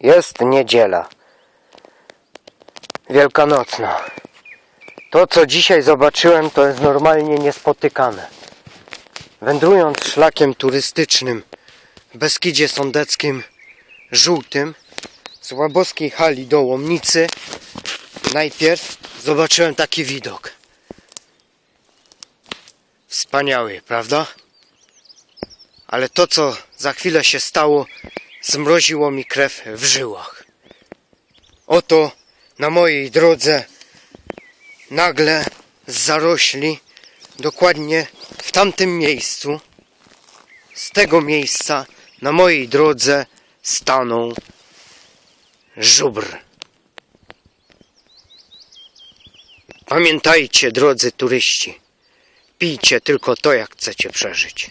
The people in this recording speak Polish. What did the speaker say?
Jest niedziela. Wielkanocna. To, co dzisiaj zobaczyłem, to jest normalnie niespotykane. Wędrując szlakiem turystycznym w Beskidzie Sądeckim żółtym z Łaboskiej hali do Łomnicy, najpierw zobaczyłem taki widok. Wspaniały, prawda? Ale to, co za chwilę się stało, zmroziło mi krew w żyłach. Oto na mojej drodze nagle z zarośli, dokładnie w tamtym miejscu, z tego miejsca na mojej drodze stanął żubr. Pamiętajcie, drodzy turyści, pijcie tylko to, jak chcecie przeżyć.